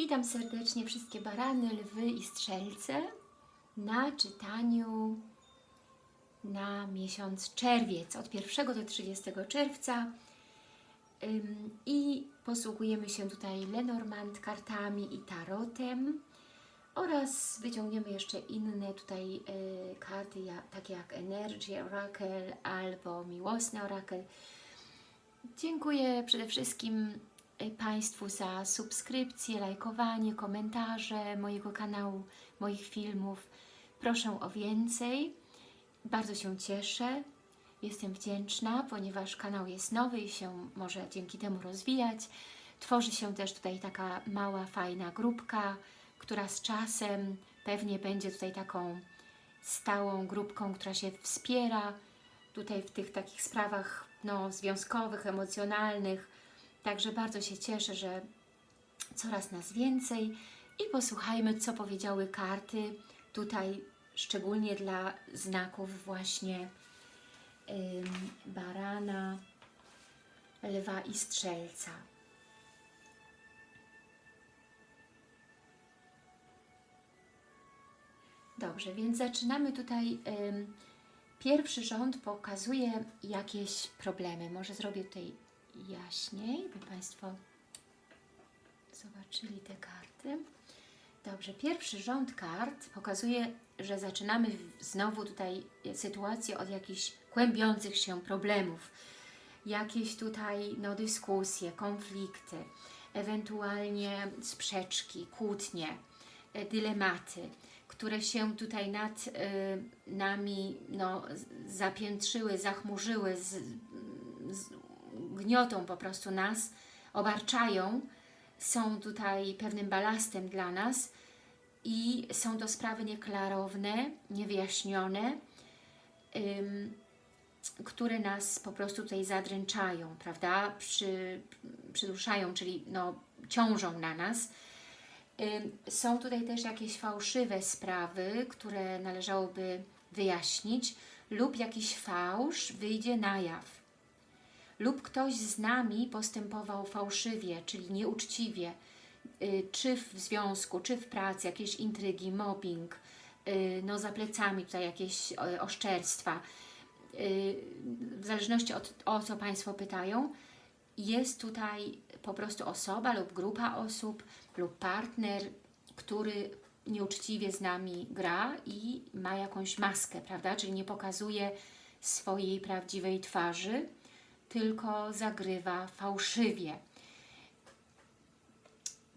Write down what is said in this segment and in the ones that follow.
Witam serdecznie wszystkie barany, lwy i strzelce na czytaniu na miesiąc czerwiec, od 1 do 30 czerwca. I posługujemy się tutaj Lenormand kartami i tarotem. Oraz wyciągniemy jeszcze inne tutaj y, karty, takie jak Energy Oracle albo Miłosny Oracle. Dziękuję przede wszystkim Państwu za subskrypcję, lajkowanie, komentarze mojego kanału, moich filmów. Proszę o więcej. Bardzo się cieszę. Jestem wdzięczna, ponieważ kanał jest nowy i się może dzięki temu rozwijać. Tworzy się też tutaj taka mała, fajna grupka, która z czasem pewnie będzie tutaj taką stałą grupką, która się wspiera tutaj w tych takich sprawach no, związkowych, emocjonalnych. Także bardzo się cieszę, że coraz nas więcej i posłuchajmy, co powiedziały karty tutaj, szczególnie dla znaków właśnie ym, barana, lwa i strzelca. Dobrze, więc zaczynamy tutaj. Pierwszy rząd pokazuje jakieś problemy. Może zrobię tutaj jaśniej, by Państwo zobaczyli te karty. Dobrze, pierwszy rząd kart pokazuje, że zaczynamy znowu tutaj sytuację od jakichś kłębiących się problemów. Jakieś tutaj no, dyskusje, konflikty, ewentualnie sprzeczki, kłótnie, e, dylematy, które się tutaj nad y, nami no, zapiętrzyły, zachmurzyły, z, z, gniotą po prostu nas, obarczają, są tutaj pewnym balastem dla nas i są to sprawy nieklarowne, niewyjaśnione, ym, które nas po prostu tutaj zadręczają, prawda, Przy, przyduszają, czyli no, ciążą na nas. Ym, są tutaj też jakieś fałszywe sprawy, które należałoby wyjaśnić lub jakiś fałsz wyjdzie na jaw lub ktoś z nami postępował fałszywie, czyli nieuczciwie, czy w związku, czy w pracy, jakieś intrygi, mobbing, no za plecami tutaj jakieś oszczerstwa, w zależności od o co Państwo pytają, jest tutaj po prostu osoba lub grupa osób lub partner, który nieuczciwie z nami gra i ma jakąś maskę, prawda? Czyli nie pokazuje swojej prawdziwej twarzy, tylko zagrywa fałszywie.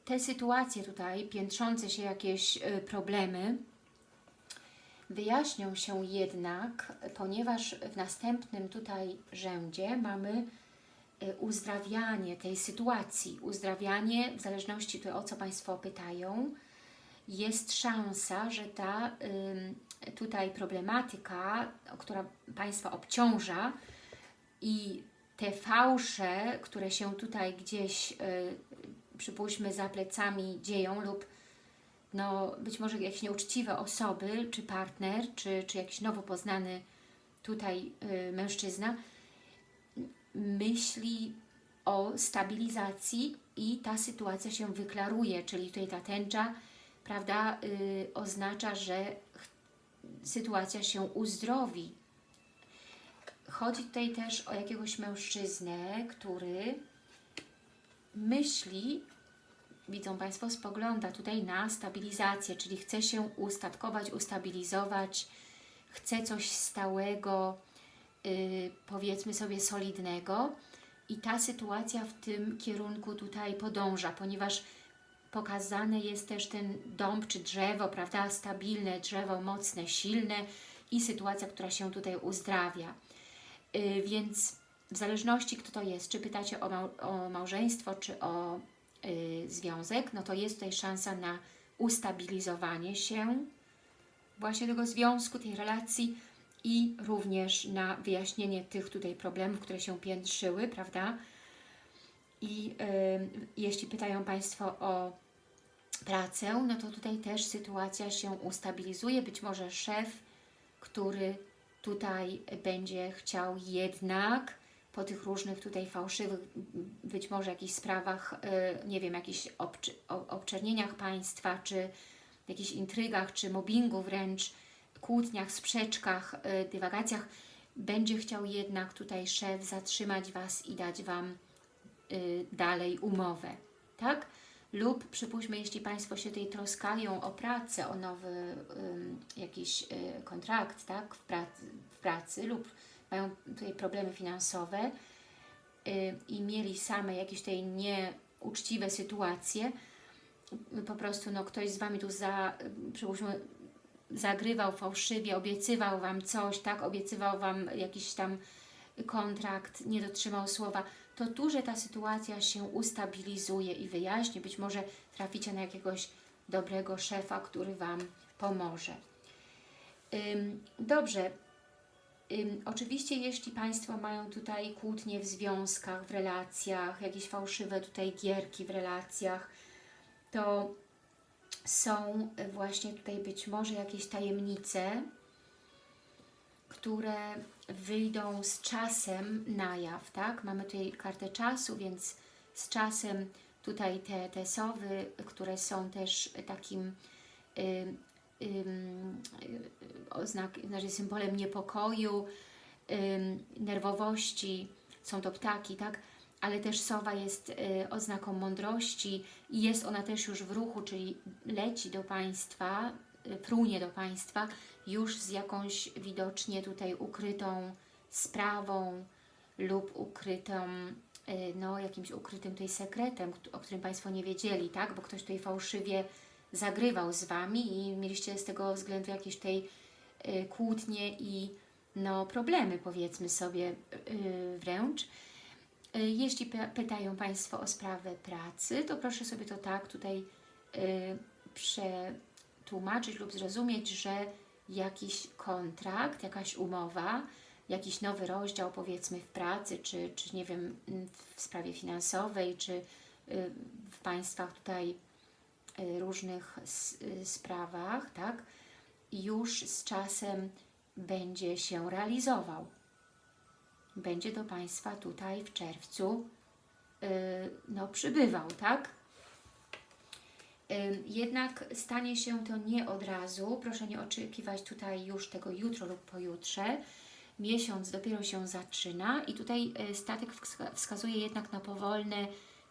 Te sytuacje tutaj, piętrzące się jakieś problemy, wyjaśnią się jednak, ponieważ w następnym tutaj rzędzie mamy uzdrawianie tej sytuacji. Uzdrawianie, w zależności to o co Państwo pytają, jest szansa, że ta tutaj problematyka, która Państwa obciąża i te fałsze, które się tutaj gdzieś, yy, przypuśćmy, za plecami dzieją lub no, być może jakieś nieuczciwe osoby, czy partner, czy, czy jakiś nowo poznany tutaj yy, mężczyzna, myśli o stabilizacji i ta sytuacja się wyklaruje, czyli tutaj ta tęcza, prawda, yy, oznacza, że sytuacja się uzdrowi, Chodzi tutaj też o jakiegoś mężczyznę, który myśli, widzą Państwo, spogląda tutaj na stabilizację, czyli chce się ustatkować, ustabilizować, chce coś stałego, yy, powiedzmy sobie solidnego i ta sytuacja w tym kierunku tutaj podąża, ponieważ pokazane jest też ten dąb czy drzewo, prawda, stabilne drzewo, mocne, silne i sytuacja, która się tutaj uzdrawia. Yy, więc w zależności kto to jest, czy pytacie o, mał o małżeństwo, czy o yy, związek, no to jest tutaj szansa na ustabilizowanie się właśnie tego związku, tej relacji i również na wyjaśnienie tych tutaj problemów, które się piętrzyły, prawda? I yy, jeśli pytają Państwo o pracę, no to tutaj też sytuacja się ustabilizuje. Być może szef, który tutaj będzie chciał jednak po tych różnych tutaj fałszywych, być może jakichś sprawach, y, nie wiem, jakichś obczernieniach państwa, czy jakichś intrygach, czy mobbingu wręcz, kłótniach, sprzeczkach, y, dywagacjach, będzie chciał jednak tutaj szef zatrzymać Was i dać Wam y, dalej umowę, tak? Lub przypuśćmy, jeśli Państwo się tutaj troskają o pracę, o nowy ym, jakiś y, kontrakt, tak? W pracy, w pracy lub mają tutaj problemy finansowe y, i mieli same jakieś tutaj nieuczciwe sytuacje, po prostu no, ktoś z Wami tu za, przypuśćmy, zagrywał fałszywie, obiecywał Wam coś, tak, obiecywał Wam jakiś tam kontrakt, nie dotrzymał słowa, to tu, że ta sytuacja się ustabilizuje i wyjaśni, być może traficie na jakiegoś dobrego szefa, który Wam pomoże. Dobrze, oczywiście jeśli Państwo mają tutaj kłótnie w związkach, w relacjach, jakieś fałszywe tutaj gierki w relacjach, to są właśnie tutaj być może jakieś tajemnice, które wyjdą z czasem na jaw, tak? Mamy tutaj kartę czasu, więc z czasem tutaj te, te sowy, które są też takim ym, ym, y, oznak, znaczy symbolem niepokoju, nerwowości, są to ptaki, tak? Ale też sowa jest y, oznaką mądrości i jest ona też już w ruchu, czyli leci do Państwa, y, prunie do Państwa już z jakąś widocznie tutaj ukrytą sprawą lub ukrytą, y, no jakimś ukrytym tutaj sekretem, o którym Państwo nie wiedzieli, tak? Bo ktoś tutaj fałszywie zagrywał z Wami i mieliście z tego względu jakieś tutaj y, kłótnie i no problemy powiedzmy sobie y, wręcz. Jeśli py- pytają Państwo o sprawę pracy, to proszę sobie to tak tutaj przetłumaczyć lub zrozumieć, że jakiś kontrakt, jakaś umowa, jakiś nowy rozdział powiedzmy w pracy, czy, czy nie wiem, m, w sprawie finansowej, czy y, w Państwach tutaj y, różnych y, sprawach, tak, już z czasem będzie się realizował. Będzie do Państwa tutaj w czerwcu no, przybywał, tak? Jednak stanie się to nie od razu. Proszę nie oczekiwać tutaj już tego jutro lub pojutrze. Miesiąc dopiero się zaczyna i tutaj statek wska- wskazuje jednak na powolne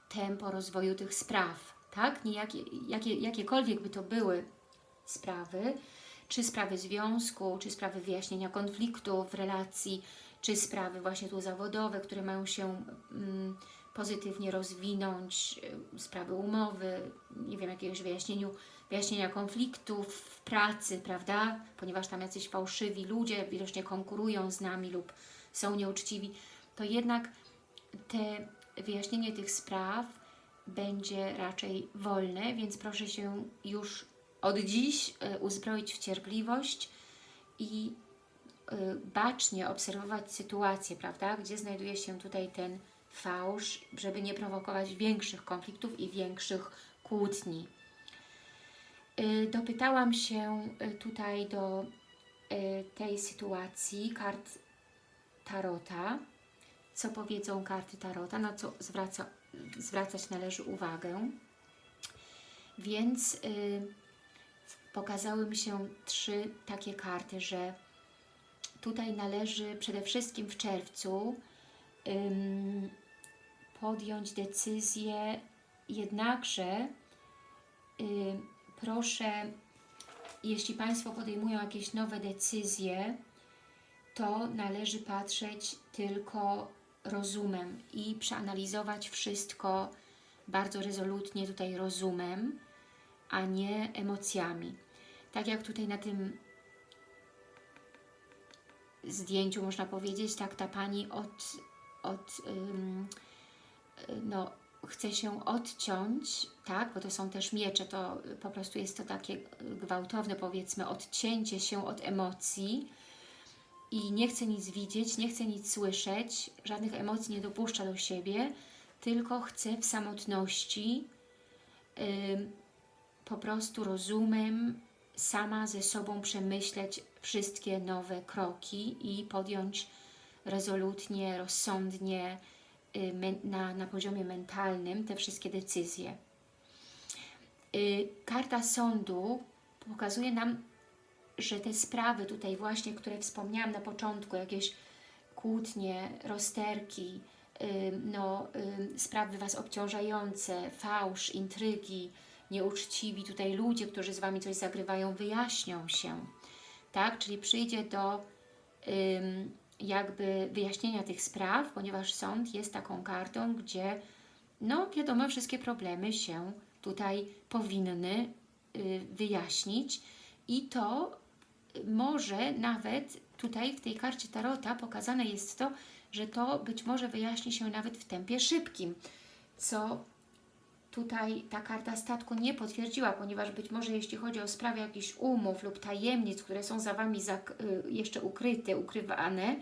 tempo rozwoju tych spraw, tak? Niejakie, jakie, jakiekolwiek by to były sprawy, czy sprawy związku, czy sprawy wyjaśnienia konfliktu w relacji, czy sprawy właśnie tu zawodowe, które mają się mm, pozytywnie rozwinąć, y, sprawy umowy, nie wiem, jakiegoś wyjaśnieniu, wyjaśnienia konfliktów w pracy, prawda? Ponieważ tam jacyś fałszywi ludzie widocznie konkurują z nami lub są nieuczciwi, to jednak te wyjaśnienie tych spraw będzie raczej wolne, więc proszę się już od dziś y, uzbroić w cierpliwość i y, bacznie obserwować sytuację, prawda, gdzie znajduje się tutaj ten fałsz, żeby nie prowokować większych konfliktów i większych kłótni. Y, Dopytałam się y, tutaj do y, tej sytuacji kart Tarota, co powiedzą karty Tarota, na co zwraca, zwracać należy uwagę. Więc pokazały mi się trzy takie karty, że tutaj należy przede wszystkim w czerwcu podjąć decyzję, jednakże y, proszę, jeśli Państwo podejmują jakieś nowe decyzje, to należy patrzeć tylko rozumem i przeanalizować wszystko bardzo rezolutnie tutaj rozumem, a nie emocjami. Tak jak tutaj na tym zdjęciu można powiedzieć, tak ta Pani od, od y, no, chce się odciąć, tak, bo to są też miecze, to po prostu jest to takie gwałtowne powiedzmy odcięcie się od emocji i nie chce nic widzieć, nie chce nic słyszeć, żadnych emocji nie dopuszcza do siebie, tylko chce w samotności ym, po prostu rozumem sama ze sobą przemyśleć wszystkie nowe kroki i podjąć rezolutnie, rozsądnie, na, na poziomie mentalnym te wszystkie decyzje. Y, Karta sądu pokazuje nam, że te sprawy tutaj właśnie, które wspomniałam na początku, jakieś kłótnie, rozterki, y, no, y, sprawy Was obciążające, fałsz, intrygi, nieuczciwi tutaj ludzie, którzy z Wami coś zagrywają, wyjaśnią się, tak? Czyli przyjdzie do jakby wyjaśnienia tych spraw, ponieważ sąd jest taką kartą, gdzie no wiadomo, wszystkie problemy się tutaj powinny y, wyjaśnić i to może nawet tutaj w tej karcie Tarota pokazane jest to, że to być może wyjaśni się nawet w tempie szybkim, co tutaj ta karta statku nie potwierdziła, ponieważ być może jeśli chodzi o sprawę jakichś umów lub tajemnic, które są za Wami y, jeszcze ukryte, ukrywane,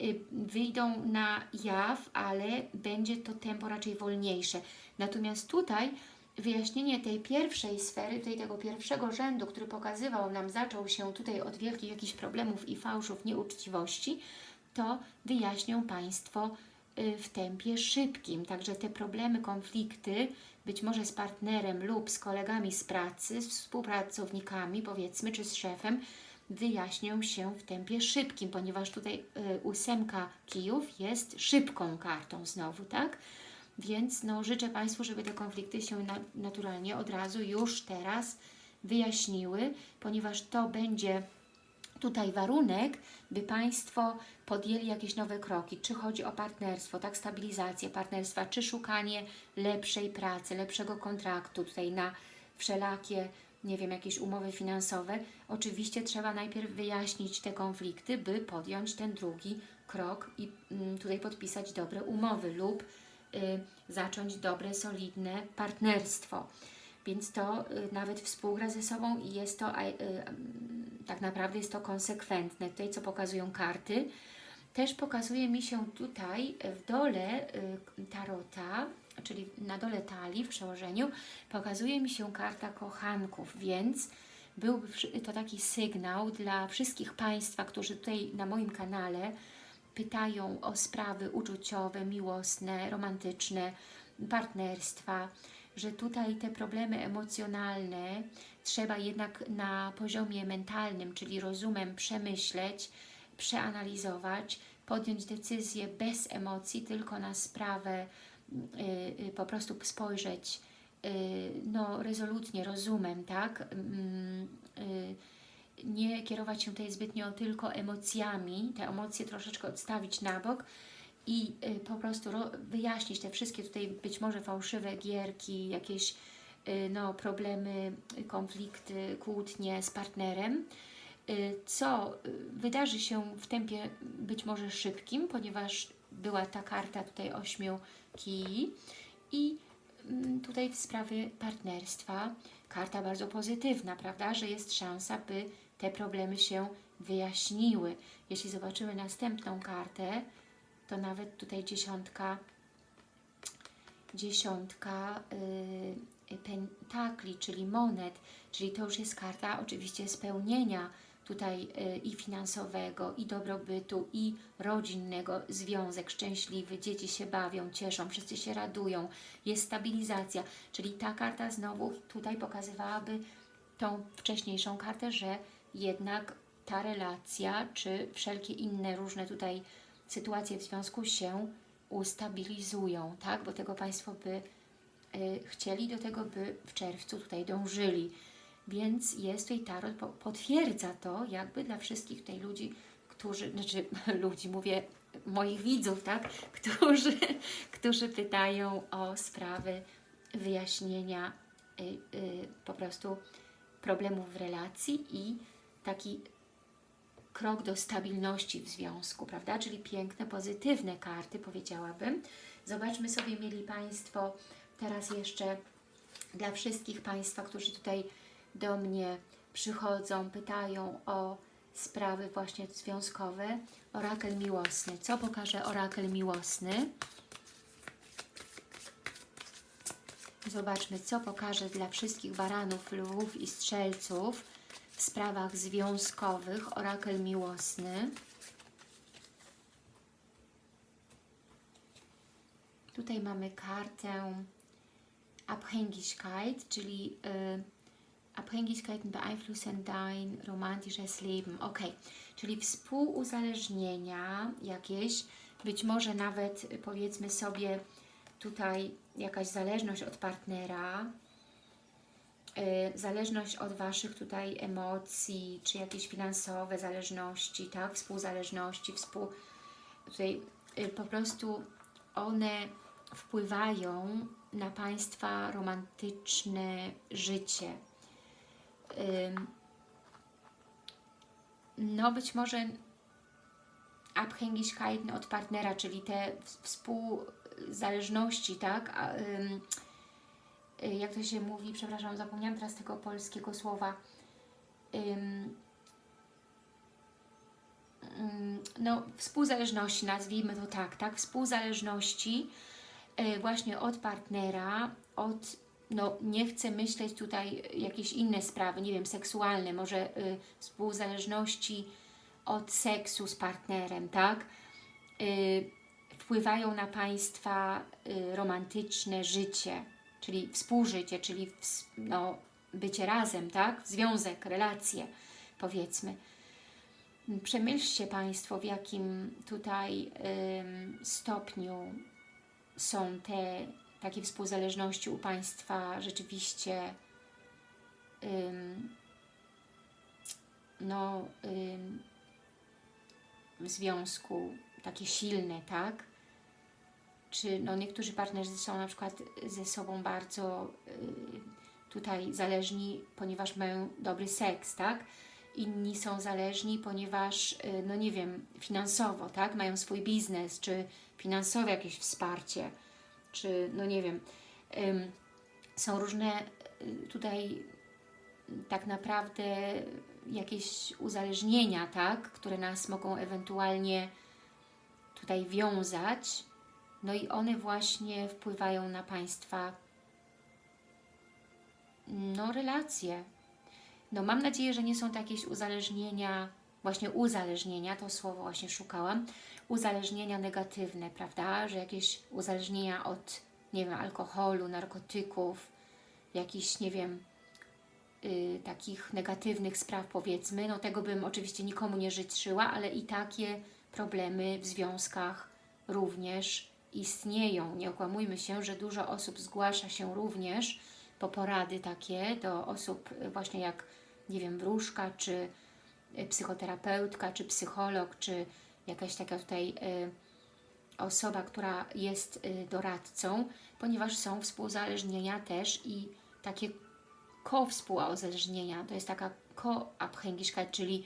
y, wyjdą na jaw, ale będzie to tempo raczej wolniejsze. Natomiast tutaj wyjaśnienie tej pierwszej sfery, tutaj tego pierwszego rzędu, który pokazywał nam, zaczął się tutaj od wielkich jakichś problemów i fałszów, nieuczciwości, to wyjaśnią Państwo w tempie szybkim. Także te problemy, konflikty, być może z partnerem lub z kolegami z pracy, z współpracownikami, powiedzmy, czy z szefem, wyjaśnią się w tempie szybkim, ponieważ tutaj y, ósemka kijów jest szybką kartą znowu, tak? Więc no, życzę Państwu, żeby te konflikty się na, naturalnie od razu już teraz wyjaśniły, ponieważ to będzie tutaj warunek, by Państwo podjęli jakieś nowe kroki, czy chodzi o partnerstwo, tak, stabilizację partnerstwa, czy szukanie lepszej pracy, lepszego kontraktu tutaj na wszelakie, nie wiem, jakieś umowy finansowe. Oczywiście trzeba najpierw wyjaśnić te konflikty, by podjąć ten drugi krok i mm, tutaj podpisać dobre umowy lub y, zacząć dobre, solidne partnerstwo. Więc to y, nawet współgra ze sobą i jest to y, mm, tak naprawdę jest to konsekwentne. Tutaj co pokazują karty. Też pokazuje mi się tutaj w dole y, tarota, czyli na dole talii w przełożeniu, pokazuje mi się karta kochanków, więc byłby to taki sygnał dla wszystkich Państwa, którzy tutaj na moim kanale pytają o sprawy uczuciowe, miłosne, romantyczne, partnerstwa, że tutaj te problemy emocjonalne trzeba jednak na poziomie mentalnym, czyli rozumem przemyśleć, przeanalizować, podjąć decyzję bez emocji, tylko na sprawę y, y, po prostu spojrzeć y, no, rezolutnie, rozumem, tak? Mm, nie kierować się tutaj zbytnio tylko emocjami, te emocje troszeczkę odstawić na bok i y, po prostu ro- wyjaśnić te wszystkie tutaj być może fałszywe gierki, jakieś y, no, problemy, konflikty, kłótnie z partnerem, y, co wydarzy się w tempie być może szybkim, ponieważ była ta karta tutaj ośmiu kij i mm, tutaj w sprawie partnerstwa karta bardzo pozytywna, prawda, że jest szansa, by te problemy się wyjaśniły. Jeśli zobaczymy następną kartę, to nawet tutaj dziesiątka, dziesiątka y, pentakli, czyli monet, czyli to już jest karta oczywiście spełnienia tutaj y, i finansowego, i dobrobytu, i rodzinnego, związek szczęśliwy, dzieci się bawią, cieszą, wszyscy się radują, jest stabilizacja, czyli ta karta znowu tutaj pokazywałaby tą wcześniejszą kartę, że jednak ta relacja, czy wszelkie inne różne tutaj sytuacje w związku się ustabilizują, tak? Bo tego Państwo by y, chcieli, do tego by w czerwcu tutaj dążyli. Więc jest tutaj tarot, po- potwierdza to jakby dla wszystkich tutaj ludzi, którzy, znaczy ludzi, mówię moich widzów, tak? Którzy, którzy pytają o sprawy wyjaśnienia y, y, po prostu problemów w relacji i taki krok do stabilności w związku, prawda? Czyli piękne, pozytywne karty, powiedziałabym. Zobaczmy sobie, mieli Państwo, teraz jeszcze dla wszystkich Państwa, którzy tutaj do mnie przychodzą, pytają o sprawy właśnie związkowe, orakel miłosny. Co pokaże orakel miłosny? Zobaczmy, co pokaże dla wszystkich baranów, lwów i strzelców w sprawach związkowych, orakel miłosny. Tutaj mamy kartę Abhängigkeit, czyli y, Abhängigkeiten beeinflussen dein romantisches Leben. Ok, czyli współuzależnienia jakieś, być może nawet powiedzmy sobie tutaj jakaś zależność od partnera, zależność od Waszych tutaj emocji, czy jakieś finansowe zależności, tak, współzależności, współ... Tutaj y, po prostu one wpływają na Państwa romantyczne życie. No być może Abhängigkeiten od partnera, czyli te współzależności, tak? Y, jak to się mówi, przepraszam, zapomniałam teraz tego polskiego słowa. Ym, no, współzależności, nazwijmy to tak, tak? Współzależności y, właśnie od partnera, od, no nie chcę myśleć tutaj jakieś inne sprawy, nie wiem, seksualne, może y, współzależności od seksu z partnerem, tak? Y, wpływają na Państwa y, romantyczne życie, czyli współżycie, czyli no, bycie razem, tak? Związek, relacje, powiedzmy. Przemyślcie Państwo, w jakim tutaj ym, stopniu są te takie współzależności u Państwa rzeczywiście ym, no, ym, w związku takie silne, tak? Czy no, niektórzy partnerzy są na przykład ze sobą bardzo y, tutaj zależni, ponieważ mają dobry seks, tak? Inni są zależni, ponieważ, y, no nie wiem, finansowo, tak? Mają swój biznes, czy finansowe jakieś wsparcie, czy no nie wiem, są różne y, tutaj tak naprawdę jakieś uzależnienia, tak, które nas mogą ewentualnie tutaj wiązać, no i one właśnie wpływają na Państwa no relacje. No mam nadzieję, że nie są to jakieś uzależnienia, właśnie uzależnienia, to słowo właśnie szukałam, uzależnienia negatywne, prawda, że jakieś uzależnienia od, nie wiem, alkoholu, narkotyków, jakichś, nie wiem, y, takich negatywnych spraw powiedzmy, no tego bym oczywiście nikomu nie życzyła, ale i takie problemy w związkach również istnieją. Nie okłamujmy się, że dużo osób zgłasza się również po porady takie do osób właśnie jak, nie wiem, wróżka, czy y, psychoterapeutka, czy psycholog, czy jakaś taka tutaj y, osoba, która jest y, doradcą, ponieważ są współzależnienia też i takie ko-współuzależnienia, to jest taka ko-abhängigkeit, czyli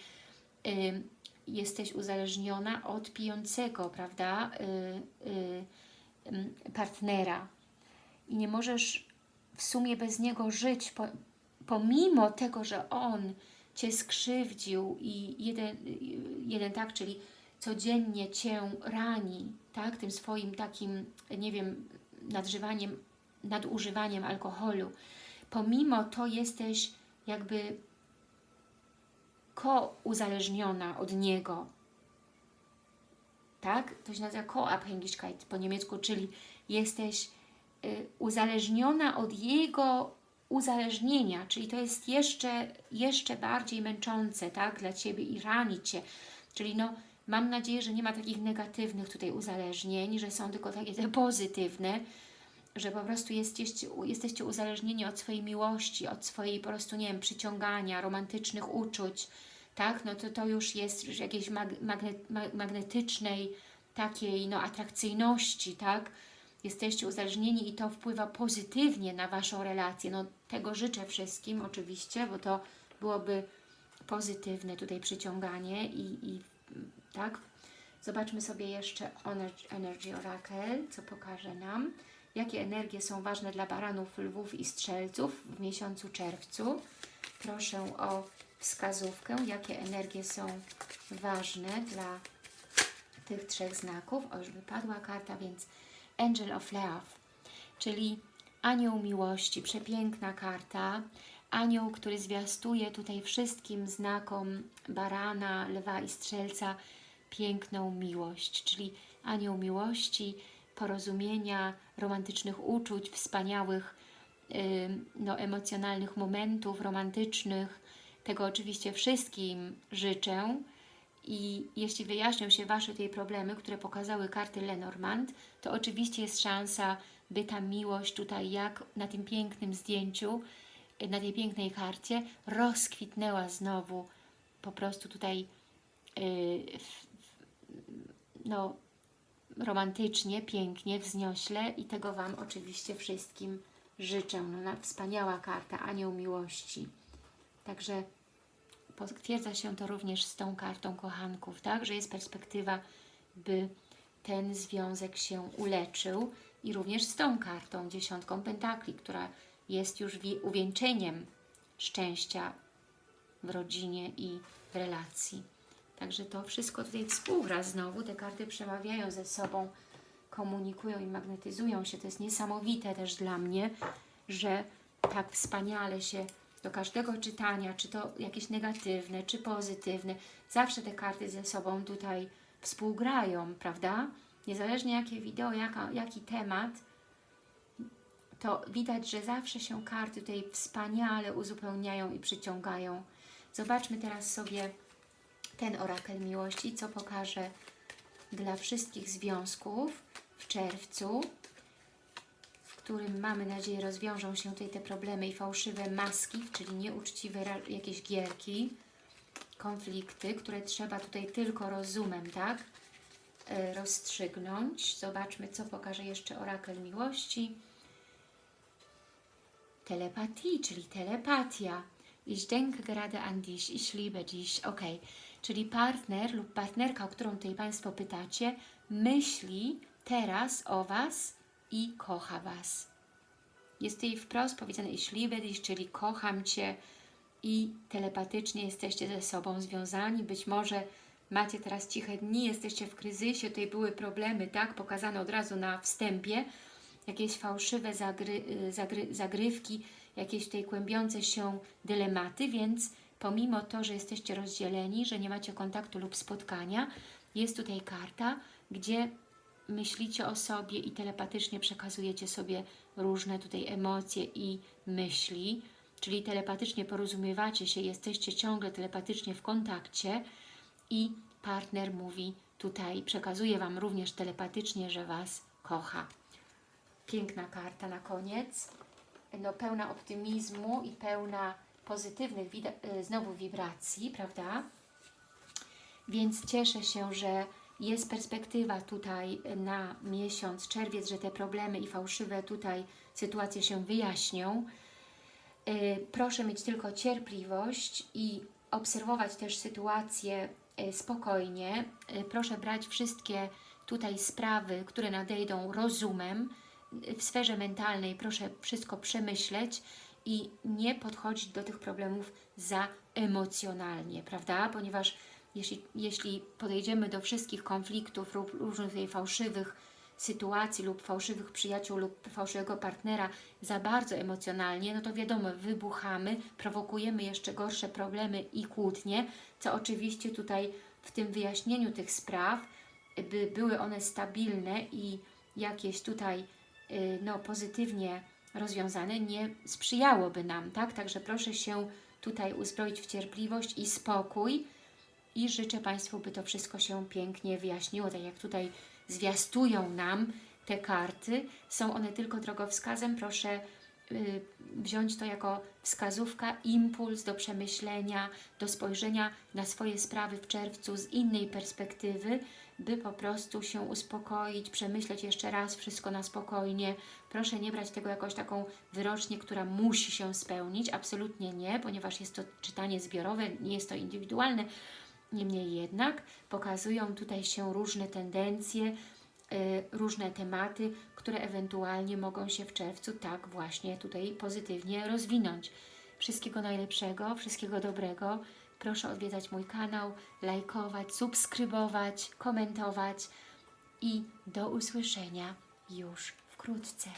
jesteś uzależniona od pijącego, prawda, y, y, partnera. I nie możesz w sumie bez niego żyć, po, pomimo tego, że on Cię skrzywdził i jeden, y, jeden tak, czyli codziennie Cię rani, tak, tym swoim takim, nie wiem, nadżywaniem, nadużywaniem alkoholu, pomimo to jesteś jakby ko-uzależniona od niego. Tak? To się nazywa ko-abhängigkeit po niemiecku, czyli jesteś y, uzależniona od jego uzależnienia, czyli to jest jeszcze, jeszcze bardziej męczące tak, dla Ciebie i rani Cię. Czyli no, mam nadzieję, że nie ma takich negatywnych tutaj uzależnień, że są tylko takie te pozytywne, że po prostu jesteście, jesteście uzależnieni od swojej miłości, od swojej po prostu, nie wiem, przyciągania, romantycznych uczuć, tak, no to to już jest już jakiejś mag, magne, ma, magnetycznej takiej, no, atrakcyjności, tak, jesteście uzależnieni i to wpływa pozytywnie na Waszą relację, no tego życzę wszystkim oczywiście, bo to byłoby pozytywne tutaj przyciąganie i, i tak, zobaczmy sobie jeszcze Energy Oracle, co pokaże nam jakie energie są ważne dla baranów, lwów i strzelców w miesiącu czerwcu. Proszę o wskazówkę, jakie energie są ważne dla tych trzech znaków. O, już wypadła karta, więc Angel of Love, czyli anioł miłości, przepiękna karta. Anioł, który zwiastuje tutaj wszystkim znakom barana, lwa i strzelca piękną miłość, czyli anioł miłości, porozumienia, romantycznych uczuć, wspaniałych, no, emocjonalnych momentów romantycznych. Tego oczywiście wszystkim życzę. I jeśli wyjaśnią się Wasze tutaj problemy, które pokazały karty Lenormand, to oczywiście jest szansa, by ta miłość tutaj, jak na tym pięknym zdjęciu, na tej pięknej karcie, rozkwitnęła znowu po prostu tutaj yy, no, romantycznie, pięknie, wzniośle i tego Wam oczywiście wszystkim życzę. No, wspaniała karta, anioł miłości. Także potwierdza się to również z tą kartą kochanków, tak? Że jest perspektywa, by ten związek się uleczył i również z tą kartą, dziesiątką pentakli, która jest już uwieńczeniem szczęścia w rodzinie i w relacji. Także to wszystko tutaj współgra znowu, te karty przemawiają ze sobą, komunikują i magnetyzują się. To jest niesamowite też dla mnie, że tak wspaniale się do każdego czytania, czy to jakieś negatywne, czy pozytywne, zawsze te karty ze sobą tutaj współgrają, prawda? Niezależnie jakie wideo, jaka, jaki temat, to widać, że zawsze się karty tutaj wspaniale uzupełniają i przyciągają. Zobaczmy teraz sobie ten orakel miłości, co pokaże dla wszystkich związków w czerwcu, w którym mamy nadzieję rozwiążą się tutaj te problemy i fałszywe maski, czyli nieuczciwe jakieś gierki, konflikty, które trzeba tutaj tylko rozumem, tak? E, rozstrzygnąć. Zobaczmy, co pokaże jeszcze orakel miłości. Telepatii, czyli telepatia. Ich denke gerade an dich, ich liebe dich. Ok, czyli partner lub partnerka, o którą tutaj Państwo pytacie, myśli teraz o Was i kocha Was. Jest tutaj wprost powiedziane ich liebe dich, czyli kocham Cię i telepatycznie jesteście ze sobą związani. Być może macie teraz ciche dni, jesteście w kryzysie, tutaj były problemy, tak? Pokazane od razu na wstępie, jakieś fałszywe zagry, zagry, zagrywki, jakieś tutaj kłębiące się dylematy, więc pomimo to, że jesteście rozdzieleni, że nie macie kontaktu lub spotkania, jest tutaj karta, gdzie myślicie o sobie i telepatycznie przekazujecie sobie różne tutaj emocje i myśli, czyli telepatycznie porozumiewacie się, jesteście ciągle telepatycznie w kontakcie i partner mówi tutaj, przekazuje Wam również telepatycznie, że Was kocha. Piękna karta na koniec, no, pełna optymizmu i pełna pozytywnych y, znowu wibracji, prawda? Więc cieszę się, że jest perspektywa tutaj na miesiąc, czerwiec, że te problemy i fałszywe tutaj sytuacje się wyjaśnią. Y, proszę mieć tylko cierpliwość i obserwować też sytuację y, spokojnie. Proszę brać wszystkie tutaj sprawy, które nadejdą rozumem, w sferze mentalnej proszę wszystko przemyśleć i nie podchodzić do tych problemów za emocjonalnie, prawda? Ponieważ jeśli, jeśli podejdziemy do wszystkich konfliktów lub różnych fałszywych sytuacji lub fałszywych przyjaciół lub fałszywego partnera za bardzo emocjonalnie, no to wiadomo, wybuchamy, prowokujemy jeszcze gorsze problemy i kłótnie, co oczywiście tutaj w tym wyjaśnieniu tych spraw, by były one stabilne i jakieś tutaj Y, no, pozytywnie rozwiązane, nie sprzyjałoby nam, tak? Także proszę się tutaj uzbroić w cierpliwość i spokój i życzę Państwu, by to wszystko się pięknie wyjaśniło, tak jak tutaj zwiastują nam te karty. Są one tylko drogowskazem, proszę y, wziąć to jako wskazówka, impuls do przemyślenia, do spojrzenia na swoje sprawy w czerwcu z innej perspektywy, by po prostu się uspokoić, przemyśleć jeszcze raz wszystko na spokojnie. Proszę nie brać tego jakoś taką wyrocznie, która musi się spełnić. Absolutnie nie, ponieważ jest to czytanie zbiorowe, nie jest to indywidualne. Niemniej jednak pokazują tutaj się różne tendencje, yy, różne tematy, które ewentualnie mogą się w czerwcu tak właśnie tutaj pozytywnie rozwinąć. Wszystkiego najlepszego, wszystkiego dobrego. Proszę odwiedzać mój kanał, lajkować, subskrybować, komentować i do usłyszenia już wkrótce.